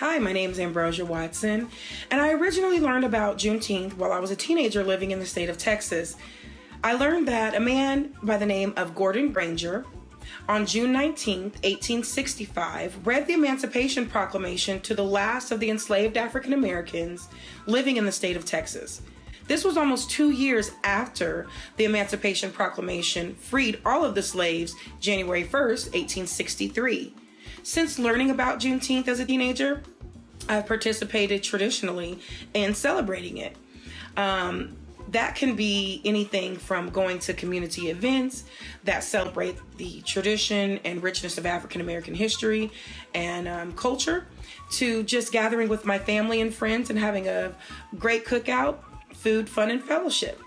Hi, my name is Ambrosia Watson, and I originally learned about Juneteenth while I was a teenager living in the state of Texas. I learned that a man by the name of Gordon Granger on June 19, 1865, read the Emancipation Proclamation to the last of the enslaved African Americans living in the state of Texas. This was almost two years after the Emancipation Proclamation freed all of the slaves January 1st, 1863. Since learning about Juneteenth as a teenager, I've participated traditionally in celebrating it. Um, that can be anything from going to community events that celebrate the tradition and richness of African American history and um, culture to just gathering with my family and friends and having a great cookout, food, fun, and fellowship.